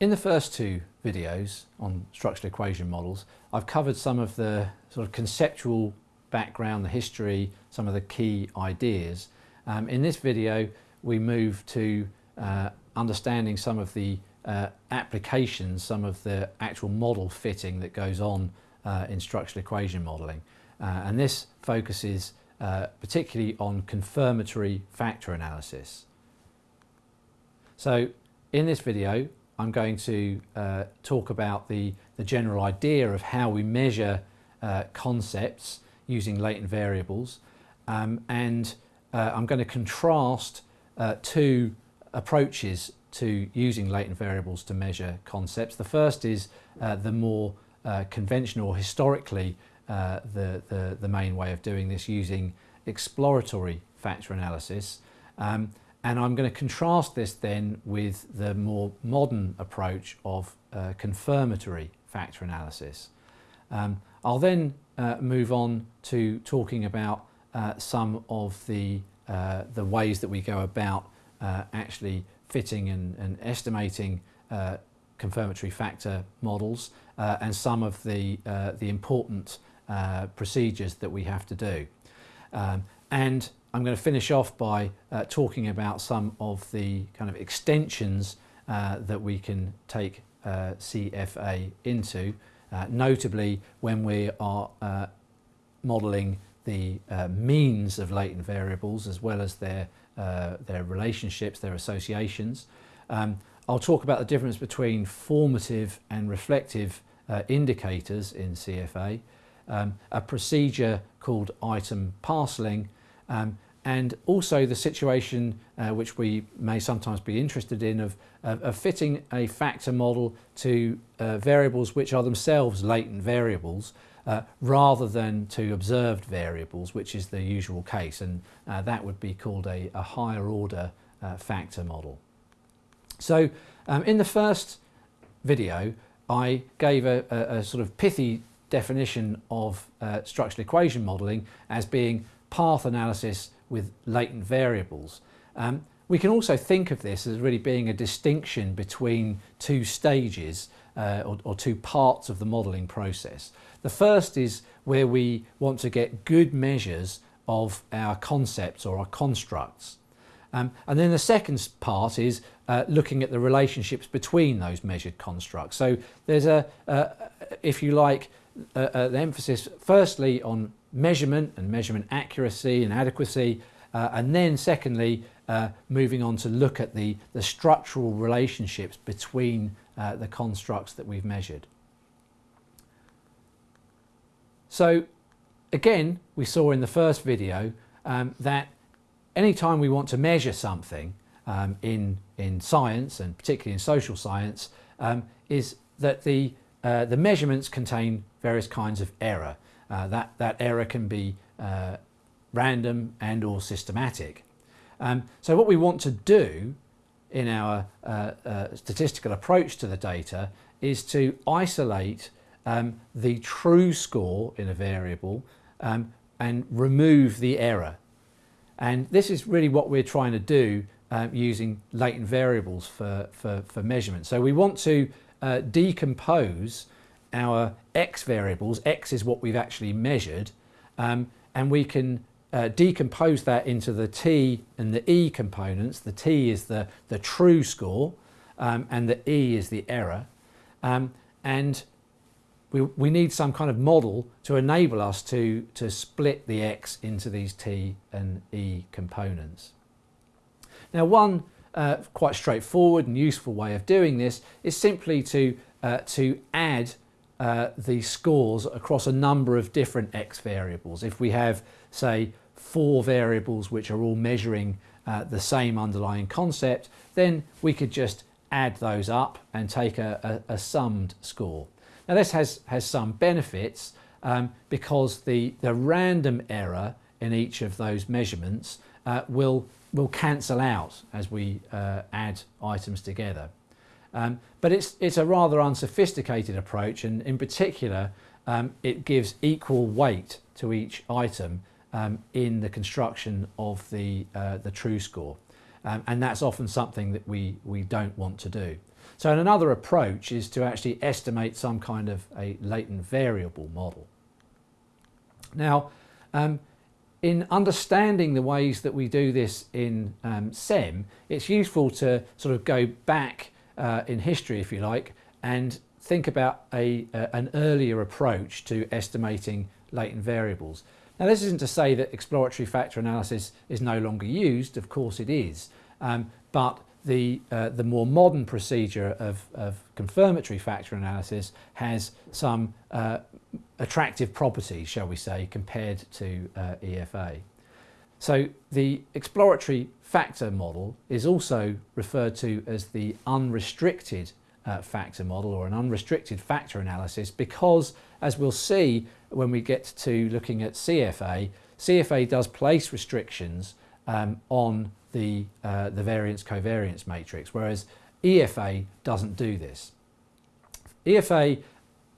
In the first two videos on structural equation models, I've covered some of the sort of conceptual background, the history, some of the key ideas. Um, in this video, we move to uh, understanding some of the uh, applications, some of the actual model fitting that goes on uh, in structural equation modelling. Uh, and this focuses uh, particularly on confirmatory factor analysis. So in this video, I'm going to uh, talk about the, the general idea of how we measure uh, concepts using latent variables um, and uh, I'm going to contrast uh, two approaches to using latent variables to measure concepts. The first is uh, the more uh, conventional, historically the, the, the, main way of doing this using exploratory factor analysis. Um, and I'm going to contrast this then with the more modern approach of uh, confirmatory factor analysis. Um, I'll then uh, move on to talking about uh, some of the, uh, the ways that we go about uh, actually fitting and, and estimating uh, confirmatory factor models and some of the, the important procedures that we have to do. Um, and I'm going to finish off by uh, talking about some of the kind of extensions uh, that we can take uh, CFA into, uh, notably when we are uh, modelling the uh, means of latent variables as well as their, their relationships, their associations. Um, I'll talk about the difference between formative and reflective indicators in CFA, um, a procedure called item parcelling, um, and also the situation uh, which we may sometimes be interested in of, of, fitting a factor model to uh, variables which are themselves latent variables uh, rather than to observed variables which is the usual case and uh, that would be called a, a higher order uh, factor model. So um, in the first video I gave a, a, a sort of pithy definition of uh, structural equation modelling as being path analysis with latent variables. Um, we can also think of this as really being a distinction between two stages uh, or, or, two parts of the modelling process. The first is where we want to get good measures of our concepts or our constructs. Um, and then the second part is uh, looking at the relationships between those measured constructs. So there's a, uh, if you like, the emphasis firstly on measurement and measurement accuracy and adequacy uh, and then secondly uh, moving on to look at the, the structural relationships between uh, the constructs that we've measured. So again we saw in the first video um, that anytime we want to measure something um, in, in science and particularly in social science um, is that the, uh, the measurements contain various kinds of error. Uh, that, that error can be uh, random and or systematic. Um, so what we want to do in our uh, uh, statistical approach to the data is to isolate um, the true score in a variable um, and remove the error. And this is really what we're trying to do uh, using latent variables for, for, for measurement. So we want to uh, decompose our x variables, x is what we've actually measured, um, and we can uh, decompose that into the t and the e components. The t is the, the true score um, and the e is the error. Um, and we, we need some kind of model to enable us to, to split the x into these t and e components. Now one uh, quite straightforward and useful way of doing this is simply to, uh, to add uh, the scores across a number of different x variables. If we have, say, four variables which are all measuring uh, the same underlying concept, then we could just add those up and take a, a, a summed score. Now this has, has some benefits um, because the, the random error in each of those measurements uh, will, will cancel out as we uh, add items together. Um, but it's, it's a rather unsophisticated approach and in particular um, it gives equal weight to each item um, in the construction of the, uh, the true score. Um, and that's often something that we, we don't want to do. So another approach is to actually estimate some kind of a latent variable model. Now, um, in understanding the ways that we do this in um, SEM, it's useful to sort of go back uh, in history, if you like, and think about a, uh, an earlier approach to estimating latent variables. Now this isn't to say that exploratory factor analysis is no longer used, of course it is, um, but the, uh, the more modern procedure of, of, confirmatory factor analysis has some uh, attractive properties, shall we say, compared to uh, EFA. So the exploratory factor model is also referred to as the unrestricted uh, factor model or an unrestricted factor analysis because, as we'll see when we get to looking at CFA, CFA does place restrictions um, on the, uh, the variance covariance matrix, whereas EFA doesn't do this. EFA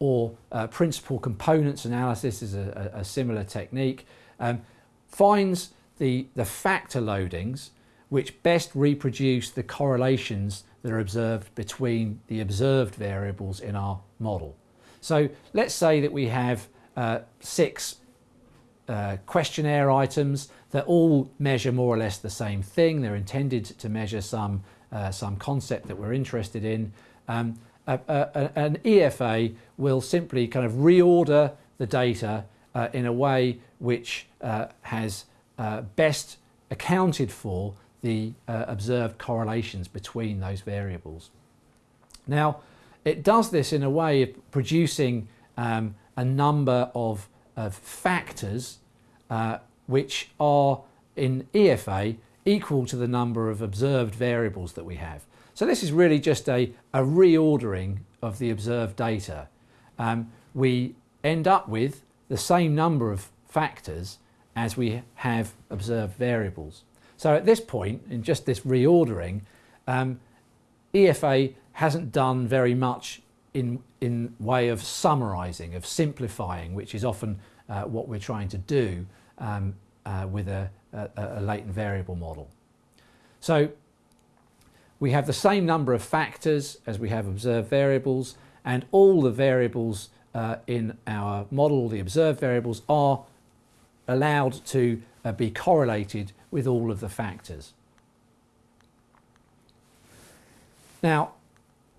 or uh, principal components analysis is a, a, similar technique, um, finds the, the factor loadings which best reproduce the correlations that are observed between the observed variables in our model. So let's say that we have uh, six uh, questionnaire items that all measure more or less the same thing. They're intended to measure some, uh, some concept that we're interested in. Um, a, a, an EFA will simply kind of reorder the data uh, in a way which uh, has uh, best accounted for the uh, observed correlations between those variables. Now, it does this in a way of producing um, a number of, of factors uh, which are in EFA equal to the number of observed variables that we have. So this is really just a, a reordering of the observed data. Um, we end up with the same number of factors as we have observed variables. So at this point, in just this reordering, um, EFA hasn't done very much in, in way of summarising, of simplifying, which is often uh, what we're trying to do um, uh, with a, a, a latent variable model. So we have the same number of factors as we have observed variables and all the variables uh, in our model, the observed variables, are allowed to uh, be correlated with all of the factors. Now,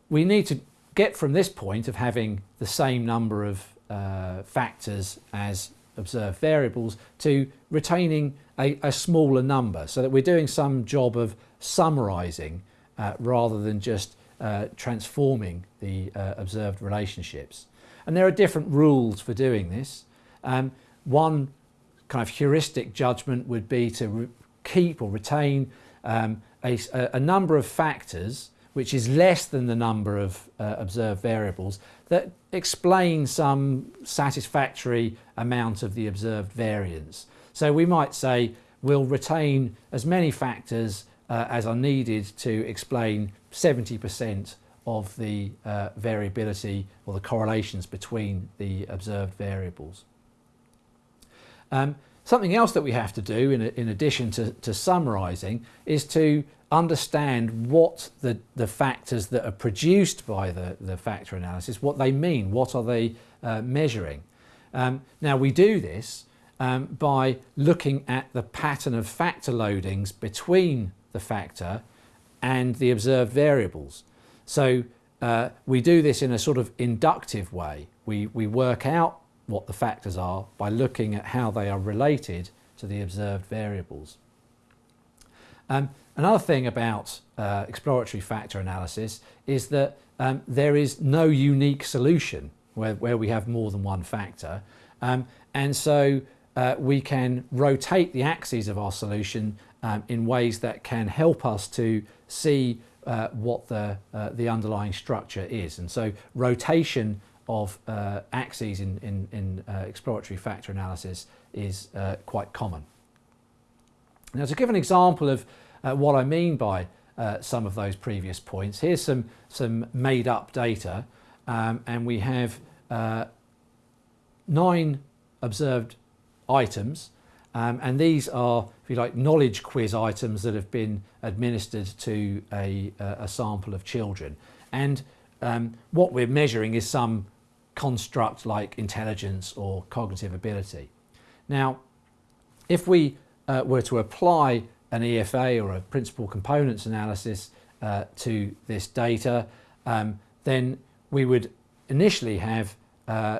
we need to get from this point of having the same number of uh, factors as observed variables to retaining a, a, smaller number so that we're doing some job of summarizing uh, rather than just uh, transforming the uh, observed relationships. And there are different rules for doing this. Um, one kind of heuristic judgment would be to keep or retain um, a, a, number of factors which is less than the number of uh, observed variables that explain some satisfactory amount of the observed variance. So we might say we'll retain as many factors uh, as are needed to explain 70% of the uh, variability or the correlations between the observed variables. Um, something else that we have to do in, in addition to, to summarising is to understand what the, the factors that are produced by the, the factor analysis, what they mean, what are they uh, measuring. Um, now we do this um, by looking at the pattern of factor loadings between the factor and the observed variables. So uh, we do this in a sort of inductive way. We, we work out what the factors are by looking at how they are related to the observed variables. Um, another thing about uh, exploratory factor analysis is that um, there is no unique solution where, where we have more than one factor. Um, and so uh, we can rotate the axes of our solution um, in ways that can help us to see uh, what the, uh, the underlying structure is. And so rotation of uh, axes in, in, in uh, exploratory factor analysis is uh, quite common. Now to give an example of uh, what I mean by uh, some of those previous points, here's some, some made up data um, and we have uh, nine observed items um, and these are, if you like, knowledge quiz items that have been administered to a, a sample of children. and um, what we're measuring is some construct like intelligence or cognitive ability. Now, if we uh, were to apply an EFA or a principal components analysis uh, to this data, um, then we would initially have uh,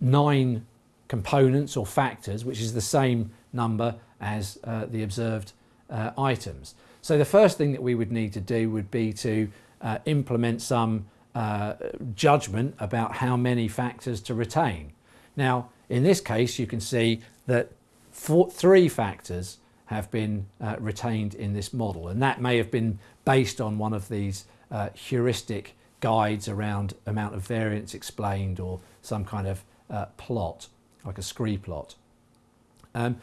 nine components or factors, which is the same number as uh, the observed uh, items. So the first thing that we would need to do would be to uh, implement some uh, judgment about how many factors to retain. Now, in this case, you can see that four, three factors have been uh, retained in this model, and that may have been based on one of these uh, heuristic guides around amount of variance explained or some kind of uh, plot, like a scree plot. Um,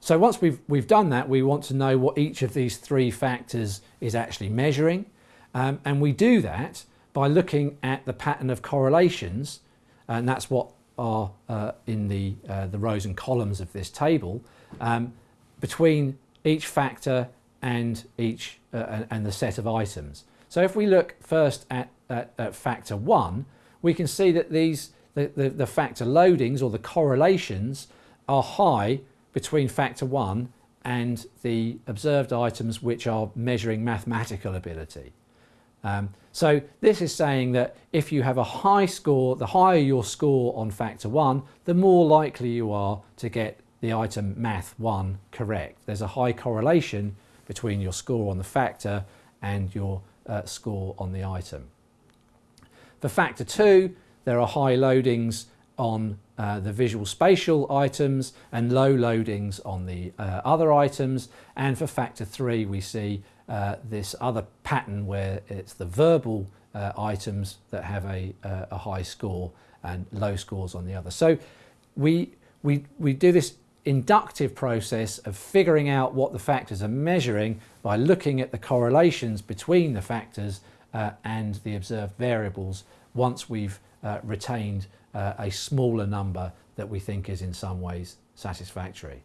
so once we've, we've done that, we want to know what each of these three factors is actually measuring. Um, and we do that by looking at the pattern of correlations, and that's what are uh, in the, uh, the rows and columns of this table, um, between each factor and each uh, and the set of items. So if we look first at, at, at factor one, we can see that these the, the, the factor loadings or the correlations are high between factor one and the observed items which are measuring mathematical ability. Um, so this is saying that if you have a high score, the higher your score on factor one, the more likely you are to get the item math 1 correct. There's a high correlation between your score on the factor and your uh, score on the item. For factor 2, there are high loadings on uh, the visual spatial items and low loadings on the uh, other items. And for factor 3, we see uh, this other pattern where it's the verbal uh, items that have a, uh, a high score and low scores on the other. So we, we, we do this inductive process of figuring out what the factors are measuring by looking at the correlations between the factors uh, and the observed variables once we've uh, retained uh, a smaller number that we think is in some ways satisfactory.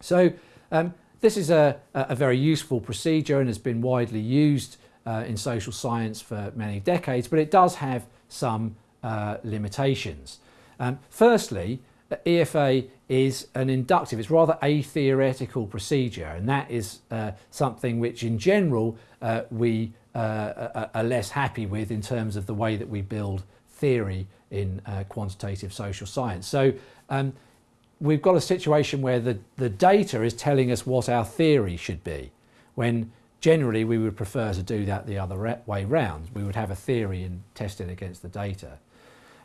So um, this is a, a, very useful procedure and has been widely used uh, in social science for many decades, but it does have some uh, limitations. Um, firstly, EFA is an inductive, it's rather a theoretical procedure and that is uh, something which in general uh, we uh, are less happy with in terms of the way that we build theory in uh, quantitative social science. So um, we've got a situation where the, the data is telling us what our theory should be when generally we would prefer to do that the other way round. We would have a theory and test it against the data.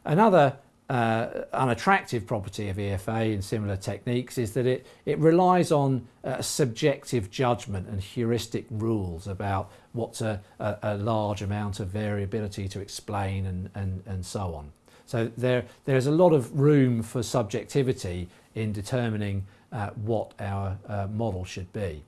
Another uh, unattractive property of EFA and similar techniques is that it, it relies on uh, subjective judgment and heuristic rules about what's a, a, a, large amount of variability to explain and, and, and so on. So there, there's a lot of room for subjectivity in determining uh, what our uh, model should be.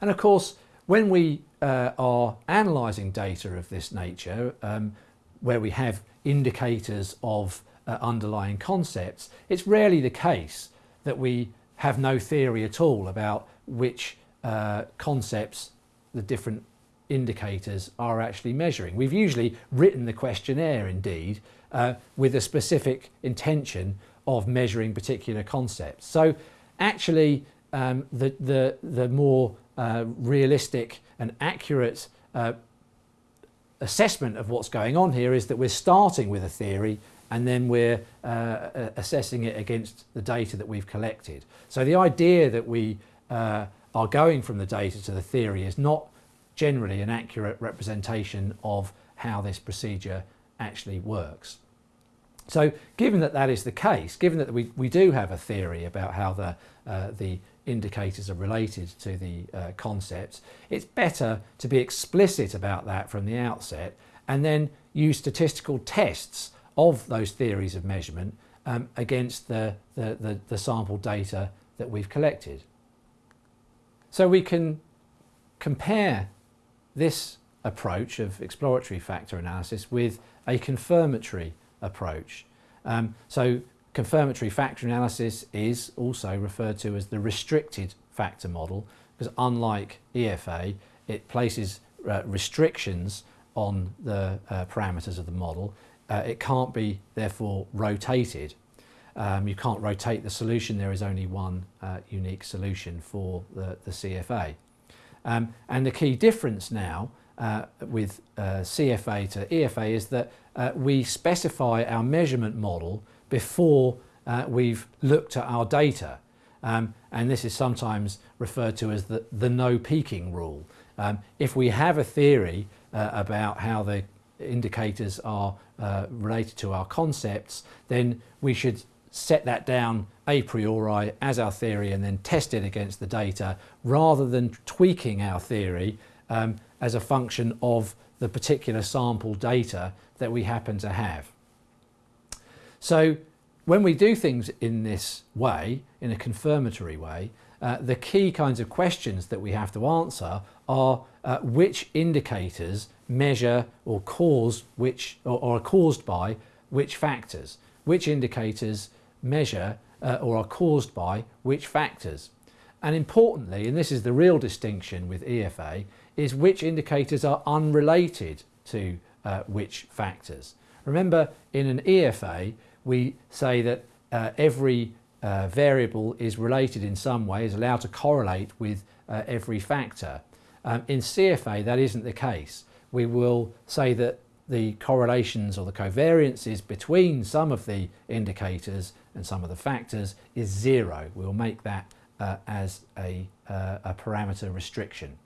And of course, when we uh, are analysing data of this nature, um, where we have indicators of uh, underlying concepts, it's rarely the case that we have no theory at all about which uh, concepts the different indicators are actually measuring. We've usually written the questionnaire indeed uh, with a specific intention of measuring particular concepts. So actually um, the, the, the more uh, realistic and accurate uh, assessment of what's going on here is that we're starting with a theory and then we're uh, assessing it against the data that we've collected. So the idea that we uh, are going from the data to the theory is not generally an accurate representation of how this procedure actually works. So given that that is the case, given that we, we do have a theory about how the, uh, the indicators are related to the uh, concepts, it's better to be explicit about that from the outset and then use statistical tests of those theories of measurement um, against the, the, the, the sample data that we've collected. So we can compare this approach of exploratory factor analysis with a confirmatory approach. Um, so confirmatory factor analysis is also referred to as the restricted factor model because unlike EFA, it places uh, restrictions on the uh, parameters of the model. Uh, it can't be therefore rotated. Um, you can't rotate the solution, there is only one uh, unique solution for the, the CFA. Um, and the key difference now uh, with uh, CFA to EFA is that uh, we specify our measurement model before uh, we've looked at our data. Um, and this is sometimes referred to as the, the no peeking rule. Um, if we have a theory uh, about how the indicators are uh, related to our concepts, then we should set that down a priori as our theory and then test it against the data rather than tweaking our theory um, as a function of the particular sample data that we happen to have. So when we do things in this way, in a confirmatory way, uh, the key kinds of questions that we have to answer are uh, which indicators measure or cause which or, or, are caused by which factors, which indicators measure uh, or are caused by which factors. And importantly, and this is the real distinction with EFA, is which indicators are unrelated to uh, which factors. Remember, in an EFA, we say that uh, every uh, variable is related in some way, is allowed to correlate with uh, every factor. Um, in CFA, that isn't the case. We will say that the correlations or the covariances between some of the indicators and some of the factors is zero. We'll make that uh, as a, uh, a parameter restriction.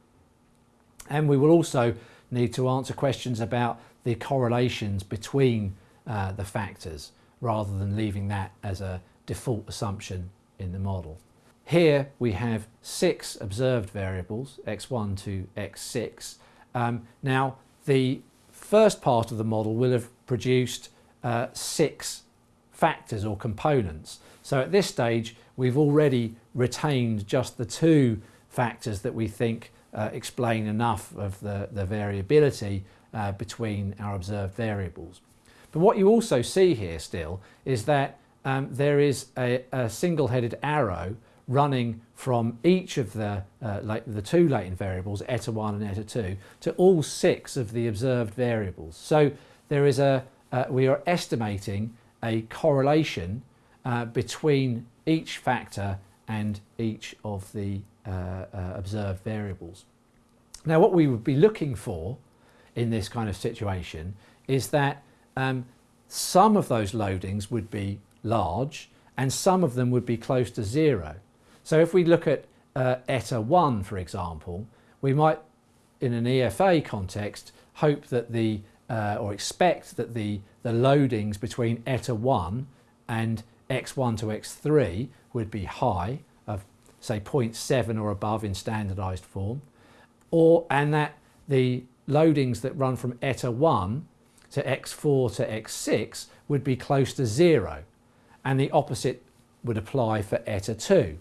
And we will also need to answer questions about the correlations between uh, the factors rather than leaving that as a default assumption in the model. Here we have six observed variables, x1 to x6. Um, now the first part of the model will have produced uh, six factors or components. So at this stage we've already retained just the two factors that we think uh, explain enough of the, the variability uh, between our observed variables. But what you also see here still is that um, there is a, a single-headed arrow running from each of the, uh, the two latent variables, eta 1 and eta 2, to all six of the observed variables. So there is a, uh, we are estimating a correlation uh, between each factor and each of the observed variables. Now what we would be looking for in this kind of situation is that um, some of those loadings would be large and some of them would be close to zero. So if we look at uh, ETA 1 for example, we might in an EFA context hope that the uh, or expect that the, the loadings between ETA 1 and x1 to x3 would be high say 0.7 or above in standardized form or and that the loadings that run from ETA 1 to x4 to x6 would be close to zero and the opposite would apply for ETA 2.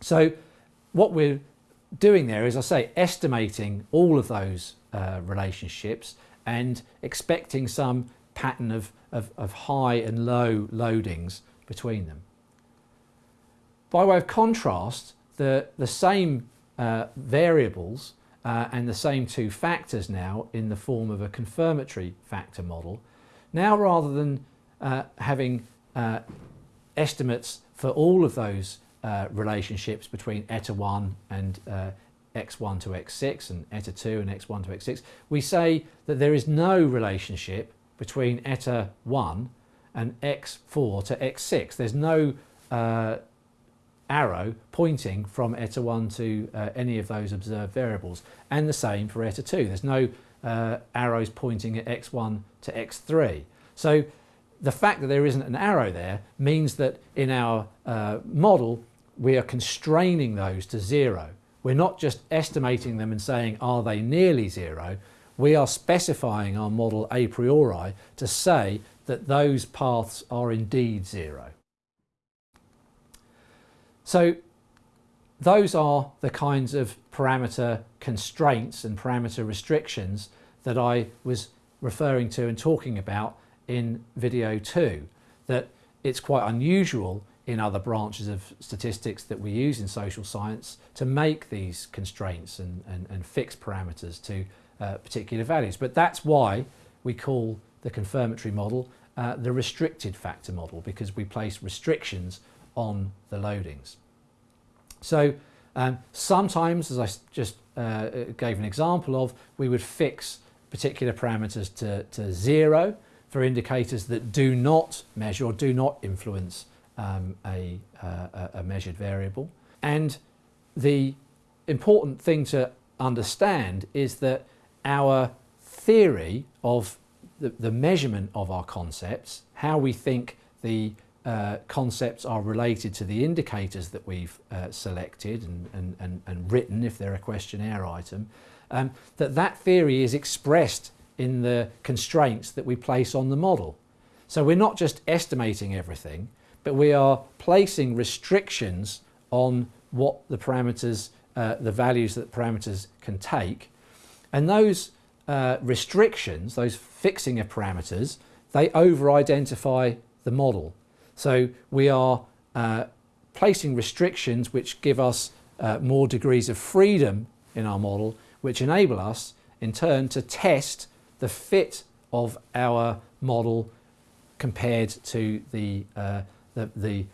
So what we're doing there is I say estimating all of those uh, relationships and expecting some pattern of, of, of high and low loadings between them. By way of contrast, the, the same uh, variables uh, and the same two factors now in the form of a confirmatory factor model. Now rather than uh, having uh, estimates for all of those uh, relationships between eta 1 and uh, x1 to x6 and eta 2 and x1 to x6, we say that there is no relationship between eta 1 and x4 to x6. There's no arrow pointing from eta 1 to uh, any of those observed variables. And the same for eta 2 there's no uh, arrows pointing at x1 to x3 so the fact that there isn't an arrow there means that in our uh, model we are constraining those to zero. We're not just estimating them and saying are they nearly zero? We are specifying our model a priori to say that those paths are indeed zero so those are the kinds of parameter constraints and parameter restrictions that I was referring to and talking about in video two. That it's quite unusual in other branches of statistics that we use in social science to make these constraints and, and, and fixed parameters to uh, particular values. But that's why we call the confirmatory model uh, the restricted factor model because we place restrictions on the loadings. So um, sometimes, as I just uh, gave an example of, we would fix particular parameters to, to zero for indicators that do not measure or do not influence um, a, uh, a measured variable. And the important thing to understand is that our theory of the, the measurement of our concepts, how we think the uh, concepts are related to the indicators that we've uh, selected and, and, and, and, written if they're a questionnaire item, um, that that theory is expressed in the constraints that we place on the model. So we're not just estimating everything, but we are placing restrictions on what the parameters, uh, the values that parameters can take. And those uh, restrictions, those fixing of parameters, they over-identify the model. So we are uh, placing restrictions which give us uh, more degrees of freedom in our model, which enable us in turn to test the fit of our model compared to the, uh, the, the,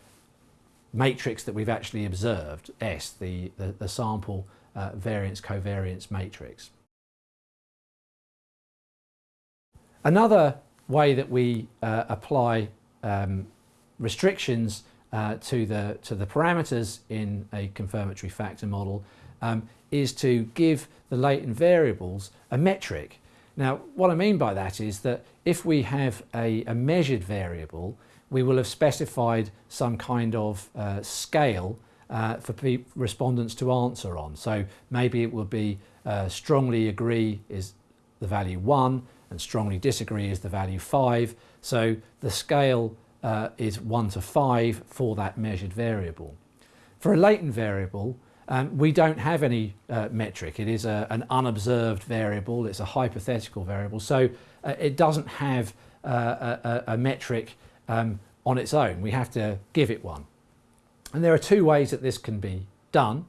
matrix that we've actually observed, S, the, the, the sample uh, variance covariance matrix. Another way that we uh, apply um, restrictions uh, to, the, to the parameters in a confirmatory factor model um, is to give the latent variables a metric. Now what I mean by that is that if we have a, a measured variable we will have specified some kind of uh, scale uh, for respondents to answer on. So maybe it will be uh, strongly agree is the value 1 and strongly disagree is the value 5. So the scale uh, is 1 to 5 for that measured variable. For a latent variable, um, we don't have any uh, metric. It is a, an unobserved variable. It's a hypothetical variable. So uh, it doesn't have uh, a, a, metric um, on its own. We have to give it one. And there are two ways that this can be done.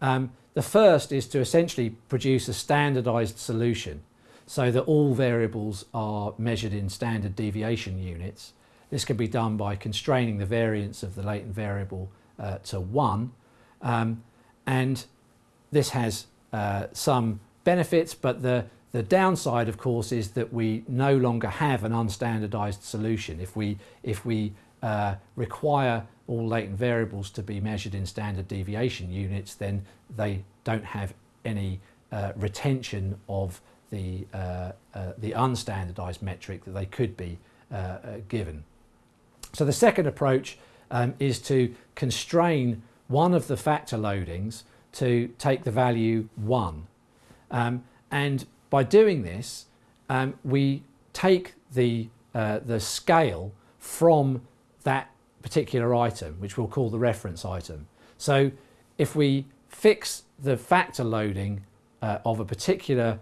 Um, the first is to essentially produce a standardized solution so that all variables are measured in standard deviation units. This can be done by constraining the variance of the latent variable uh, to 1 um, and this has uh, some benefits but the, the downside of course is that we no longer have an unstandardized solution. If we, if we uh, require all latent variables to be measured in standard deviation units then they don't have any uh, retention of the, uh, uh, the unstandardized metric that they could be given. So the second approach um, is to constrain one of the factor loadings to take the value 1. Um, and by doing this, um, we take the, uh, the scale from that particular item, which we'll call the reference item. So if we fix the factor loading uh, of a particular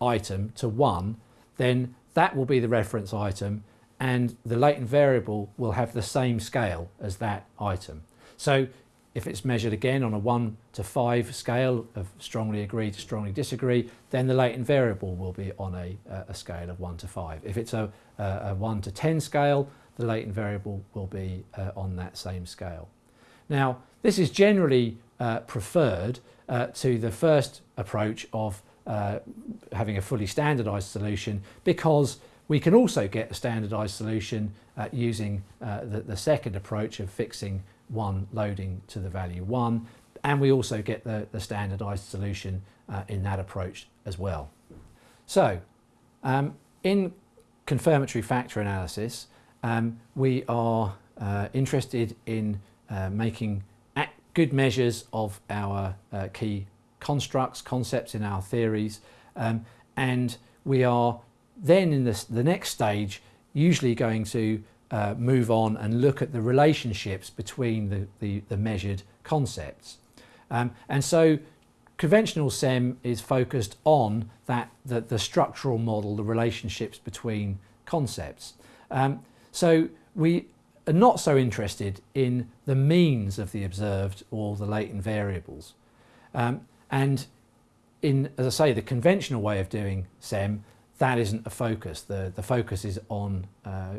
item to 1, then that will be the reference item and the latent variable will have the same scale as that item. So if it's measured again on a 1 to 5 scale of strongly agree to strongly disagree, then the latent variable will be on a, a scale of 1 to 5. If it's a, a 1 to 10 scale, the latent variable will be uh, on that same scale. Now, this is generally uh, preferred uh, to the first approach of uh, having a fully standardized solution because we can also get a standardized solution uh, using uh, the, the, second approach of fixing one loading to the value one and we also get the, the standardized solution uh, in that approach as well. So um, in confirmatory factor analysis um, we are uh, interested in uh, making good measures of our key constructs, concepts in our theories, um, and we are then in the next stage usually going to uh, move on and look at the relationships between the, the, the measured concepts. Um, and so conventional SEM is focused on that the, the structural model, the relationships between concepts. Um, so we are not so interested in the means of the observed or the latent variables. Um, and in, as I say, the conventional way of doing SEM, that isn't a focus. The, the focus is on uh,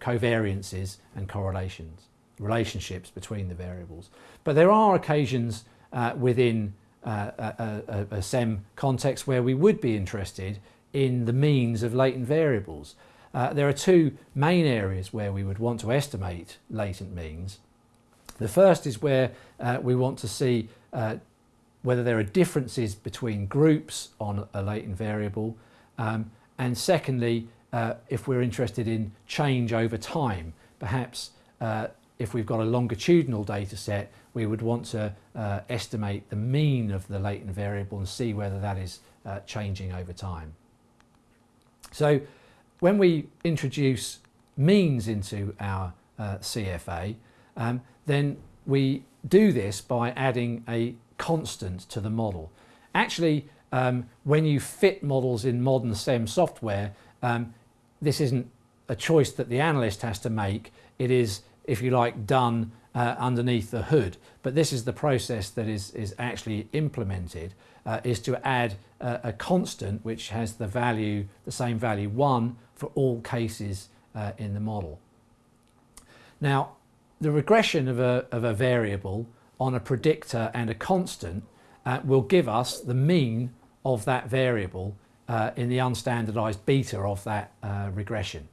covariances and correlations, relationships between the variables. But there are occasions uh, within uh, a, a, a, SEM context where we would be interested in the means of latent variables. Uh, there are two main areas where we would want to estimate latent means. The first is where uh, we want to see uh, whether there are differences between groups on a latent variable. Um, and secondly, uh, if we're interested in change over time, perhaps uh, if we've got a longitudinal data set, we would want to uh, estimate the mean of the latent variable and see whether that is uh, changing over time. So when we introduce means into our uh, CFA, um, then we do this by adding a constant to the model. Actually, um, when you fit models in modern SEM software, um, this isn't a choice that the analyst has to make. It is, if you like, done uh, underneath the hood. But this is the process that is, is actually implemented, uh, is to add a, constant which has the value, the same value, 1 for all cases uh, in the model. Now, the regression of a, of a variable on a predictor and a constant uh, will give us the mean of that variable uh, in the unstandardized beta of that uh, regression.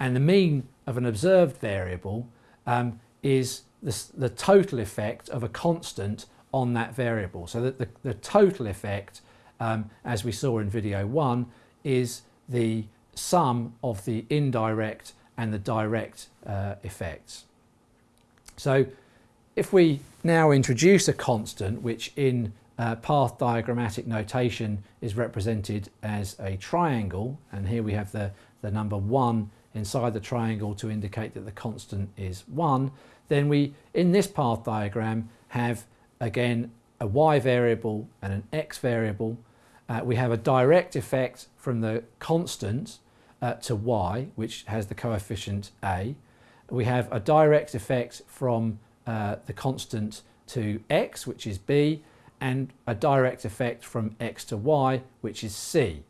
And the mean of an observed variable um, is the, the, total effect of a constant on that variable. So that the, the total effect, um, as we saw in video one, is the sum of the indirect and the direct uh, effects. So if we now introduce a constant which in uh, path diagrammatic notation is represented as a triangle and here we have the, the number 1 inside the triangle to indicate that the constant is 1 then we in this path diagram have again a y variable and an x variable. Uh, we have a direct effect from the constant uh, to y which has the coefficient a. We have a direct effect from uh, the constant to x, which is b, and a direct effect from x to y, which is c.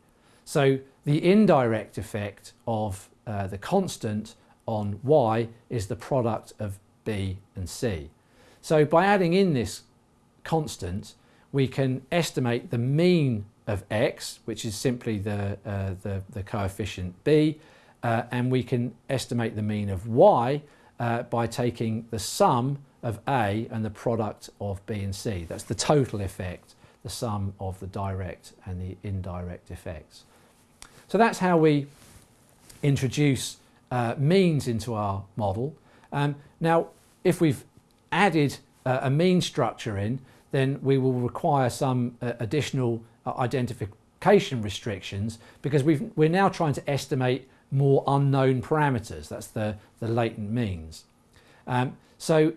So the indirect effect of uh, the constant on y is the product of b and c. So by adding in this constant, we can estimate the mean of x, which is simply the, uh, the, the, coefficient b, uh, and we can estimate the mean of y uh, by taking the sum of A and the product of B and C. That's the total effect, the sum of the direct and the indirect effects. So that's how we introduce uh, means into our model. Um, now, if we've added uh, a mean structure in, then we will require some uh, additional uh, identification restrictions because we are now trying to estimate more unknown parameters. That's the, the latent means. Um, so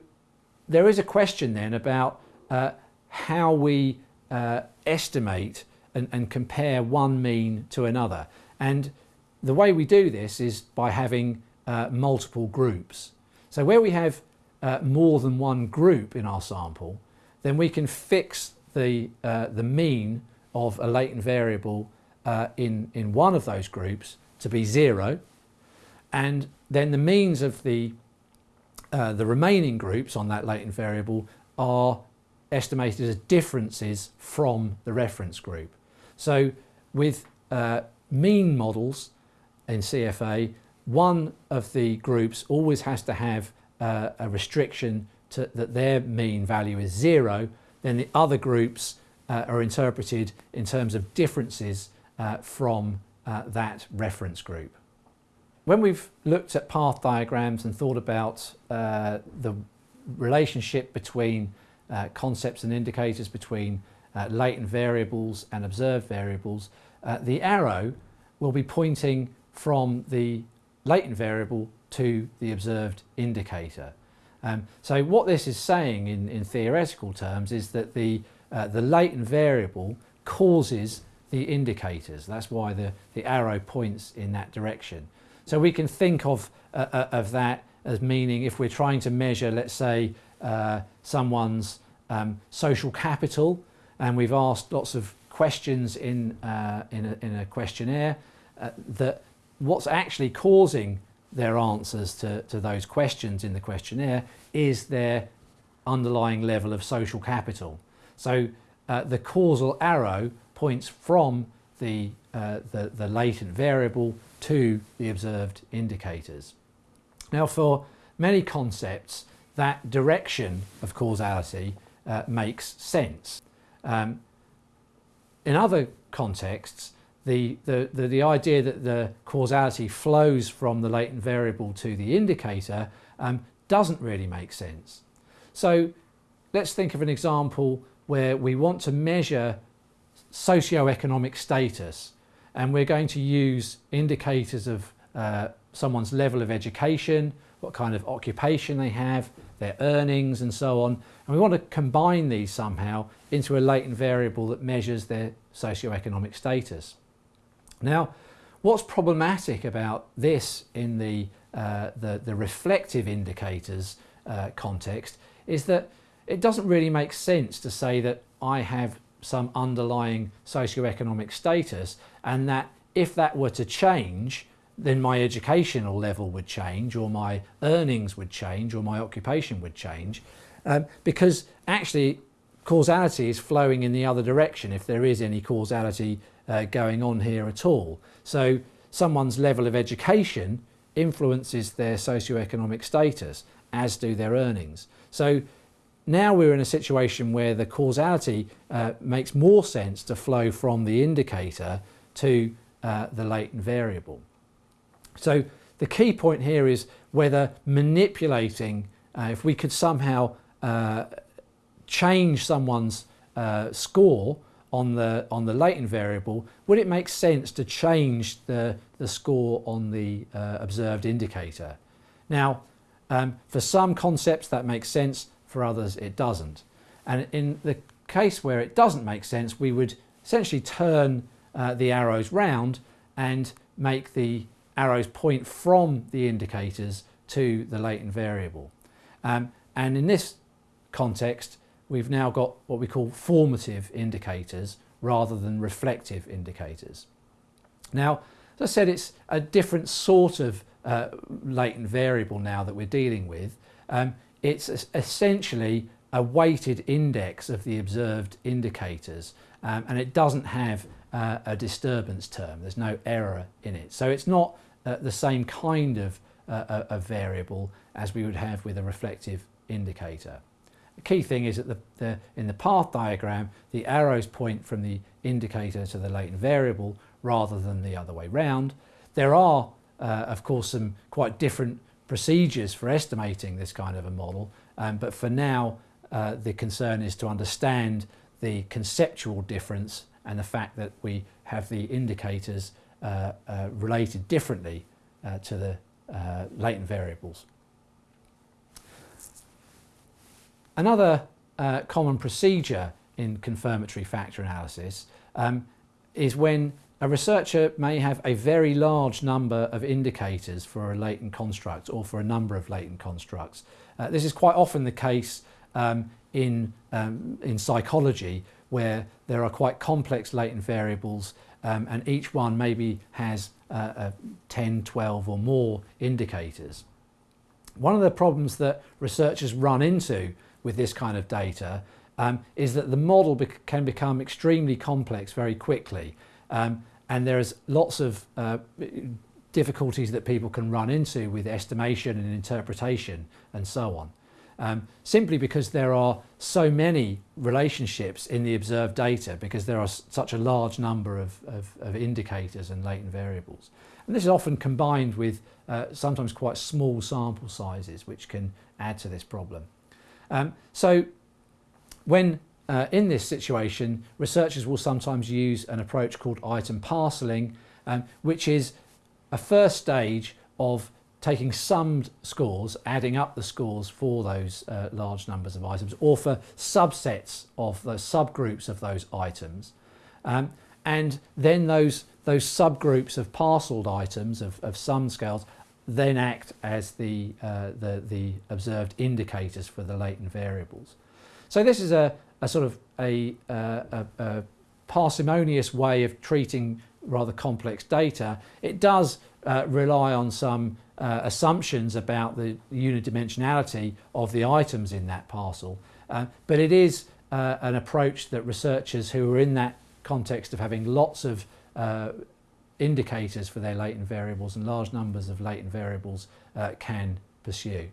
there is a question then about uh, how we uh, estimate and, and, compare one mean to another. And the way we do this is by having uh, multiple groups. So where we have uh, more than one group in our sample, then we can fix the, uh, the mean of a latent variable uh, in, in one of those groups to be zero. And then the means of the uh, the remaining groups on that latent variable are estimated as differences from the reference group. So with uh, mean models in CFA, one of the groups always has to have uh, a restriction to, that their mean value is zero, then the other groups uh, are interpreted in terms of differences uh, from uh, that reference group. When we've looked at path diagrams and thought about uh, the relationship between uh, concepts and indicators between uh, latent variables and observed variables, uh, the arrow will be pointing from the latent variable to the observed indicator. Um, so what this is saying in, in theoretical terms is that the, uh, the latent variable causes the indicators. That's why the, the arrow points in that direction. So we can think of, uh, uh, of that as meaning if we're trying to measure, let's say, uh, someone's um, social capital, and we've asked lots of questions in, uh, in, a, in, a, questionnaire, uh, that what's actually causing their answers to, to those questions in the questionnaire is their underlying level of social capital. So uh, the causal arrow points from the, uh, the, the latent variable to the observed indicators. Now for many concepts that direction of causality uh, makes sense. Um, in other contexts the, the, the, the, idea that the causality flows from the latent variable to the indicator um, doesn't really make sense. So let's think of an example where we want to measure socio-economic status and we're going to use indicators of uh, someone's level of education, what kind of occupation they have, their earnings and so on. And we want to combine these somehow into a latent variable that measures their socio-economic status. Now, what's problematic about this in the, uh, the, the, reflective indicators uh, context is that it doesn't really make sense to say that I have some underlying socioeconomic status and that if that were to change, then my educational level would change or my earnings would change or my occupation would change um, because actually causality is flowing in the other direction if there is any causality uh, going on here at all. So someone's level of education influences their socioeconomic status as do their earnings. So now we're in a situation where the causality uh, makes more sense to flow from the indicator to uh, the latent variable. So the key point here is whether manipulating, uh, if we could somehow uh, change someone's uh, score on the on the latent variable, would it make sense to change the, the score on the uh, observed indicator? Now, um, for some concepts that makes sense, for others it doesn't. And in the case where it doesn't make sense, we would essentially turn uh, the arrows round and make the arrows point from the indicators to the latent variable. Um, and in this context, we've now got what we call formative indicators rather than reflective indicators. Now, as I said, it's a different sort of uh, latent variable now that we're dealing with. Um, it's essentially a weighted index of the observed indicators um, and it doesn't have uh, a disturbance term. There's no error in it. So it's not uh, the same kind of uh, a variable as we would have with a reflective indicator. The key thing is that the, the, in the path diagram, the arrows point from the indicator to the latent variable rather than the other way round. There are, uh, of course, some quite different procedures for estimating this kind of a model, um, but for now, uh, the concern is to understand the conceptual difference and the fact that we have the indicators uh, uh related differently uh, to the uh, latent variables. Another uh, common procedure in confirmatory factor analysis um, is when a researcher may have a very large number of indicators for a latent construct or for a number of latent constructs. Uh, this is quite often the case um, in, um, in psychology where there are quite complex latent variables um, and each one maybe has uh, uh, 10, 12 or more indicators. One of the problems that researchers run into with this kind of data um, is that the model be can become extremely complex very quickly um, and there's lots of uh, difficulties that people can run into with estimation and interpretation and so on. Um, simply because there are so many relationships in the observed data because there are such a large number of, of, of indicators and latent variables. And this is often combined with uh, sometimes quite small sample sizes which can add to this problem. Um, so when uh, in this situation, researchers will sometimes use an approach called item parcelling, um, which is a first stage of taking summed scores, adding up the scores for those uh, large numbers of items, or for subsets of those subgroups of those items. Um, and then those, those subgroups of parcelled items, of, of sum scales, then act as the, uh, the, the observed indicators for the latent variables. So this is a, a sort of a, uh, a, a parsimonious way of treating rather complex data, it does uh, rely on some uh, assumptions about the unidimensionality of the items in that parcel. Uh, but it is uh, an approach that researchers who are in that context of having lots of uh, indicators for their latent variables and large numbers of latent variables uh, can pursue.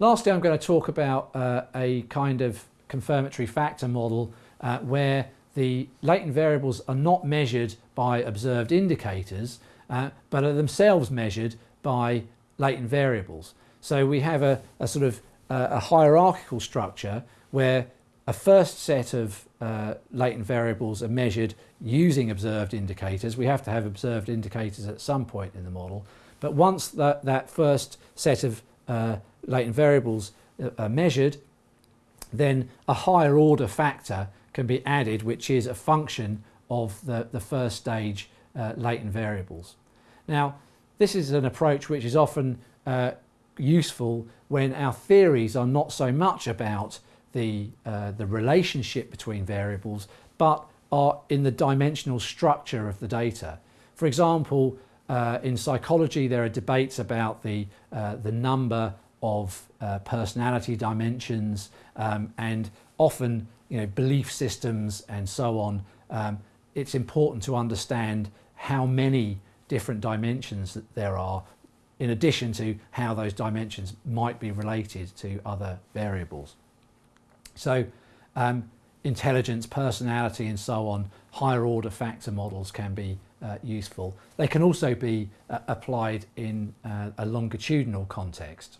Lastly, I'm going to talk about uh, a kind of confirmatory factor model uh, where the latent variables are not measured by observed indicators, uh, but are themselves measured by latent variables. So we have a, a sort of a hierarchical structure where a first set of uh, latent variables are measured using observed indicators. We have to have observed indicators at some point in the model. But once that, that first set of uh, latent variables uh, are measured, then a higher order factor can be added, which is a function of the, the first stage uh, latent variables. Now, this is an approach which is often uh, useful when our theories are not so much about the, uh, the relationship between variables, but are in the dimensional structure of the data. For example, uh, in psychology, there are debates about the, uh, the number of uh, personality dimensions um, and often you know, belief systems and so on. Um, it's important to understand how many different dimensions that there are in addition to how those dimensions might be related to other variables. So um, intelligence, personality and so on, higher order factor models can be uh, useful. They can also be uh, applied in uh, a longitudinal context.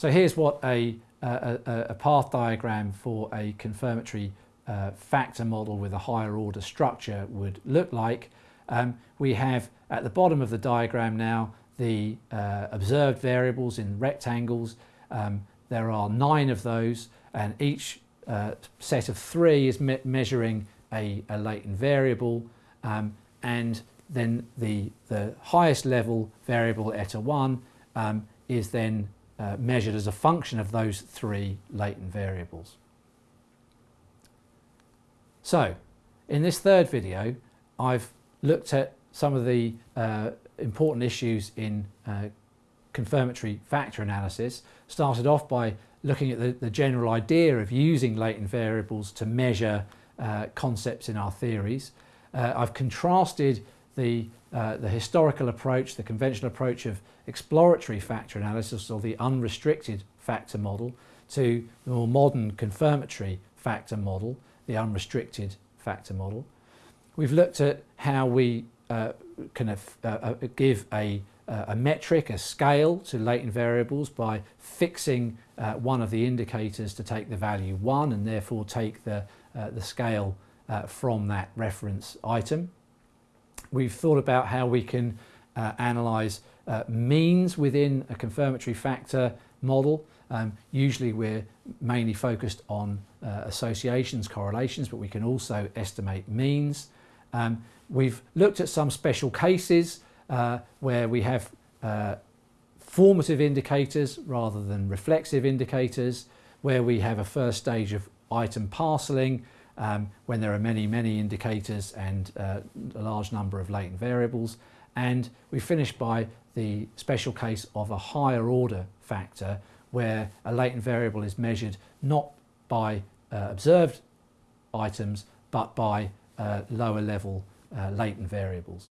So here's what a, a, a path diagram for a confirmatory uh, factor model with a higher order structure would look like. Um, we have at the bottom of the diagram now the uh, observed variables in rectangles. Um, there are nine of those and each uh, set of three is me measuring a, a, latent variable um, and then the, the highest level variable eta 1 um, is then uh, measured as a function of those three latent variables. So in this third video I've looked at some of the uh, important issues in uh, confirmatory factor analysis. Started off by looking at the, the, general idea of using latent variables to measure uh, concepts in our theories. Uh, I've contrasted the, uh, the historical approach, the conventional approach of exploratory factor analysis or the unrestricted factor model to the more modern confirmatory factor model, the unrestricted factor model. We've looked at how we uh, kind of uh, uh, give a, a metric, a scale to latent variables by fixing uh, one of the indicators to take the value 1 and therefore take the, uh, the scale uh, from that reference item. We've thought about how we can analyse means within a confirmatory factor model. Um, usually we're mainly focused on associations, correlations, but we can also estimate means. Um, we've looked at some special cases uh, where we have uh, formative indicators rather than reflexive indicators, where we have a first stage of item parceling um, when there are many, many indicators and uh, a large number of latent variables. And we finish by the special case of a higher order factor where a latent variable is measured not by uh, observed items but by uh, lower level uh, latent variables.